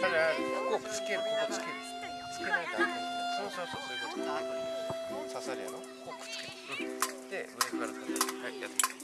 だからここつけるここつけるつけないとけそうそうそうそういうこと刺さるやろここくっつける、うん、で上から刺さるはいやってみて